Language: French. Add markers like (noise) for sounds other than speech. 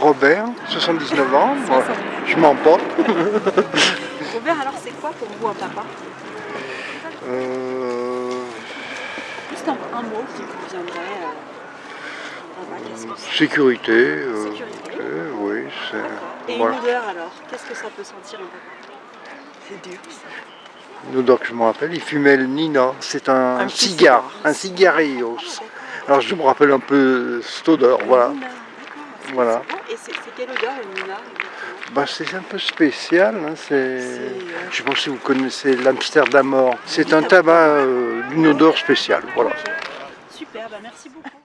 Robert, 79 ans. Moi, je pas. (laughs) Robert, alors c'est quoi pour vous un papa Euh, Juste un, un mot qui vous viendrait. euh, que sécurité. euh, Sécurité. euh, oui, c'est. D'accord. Et voilà. une odeur alors Qu'est-ce que ça peut sentir un papa C'est dur ça. Une odeur que je me rappelle, il fumait le Nina. C'est un, cigare, cigare. un cigarillos. D'accord. Alors je me rappelle un peu cette odeur, voilà. Nina. Voilà. Et c'est c'est quelle odeur le Nina Bah, c'est un peu spécial, hein, Je pas si vous connaissez l'Amsterdamor. C'est un tabac euh, d'une odeur spéciale, voilà. Super, bah merci beaucoup.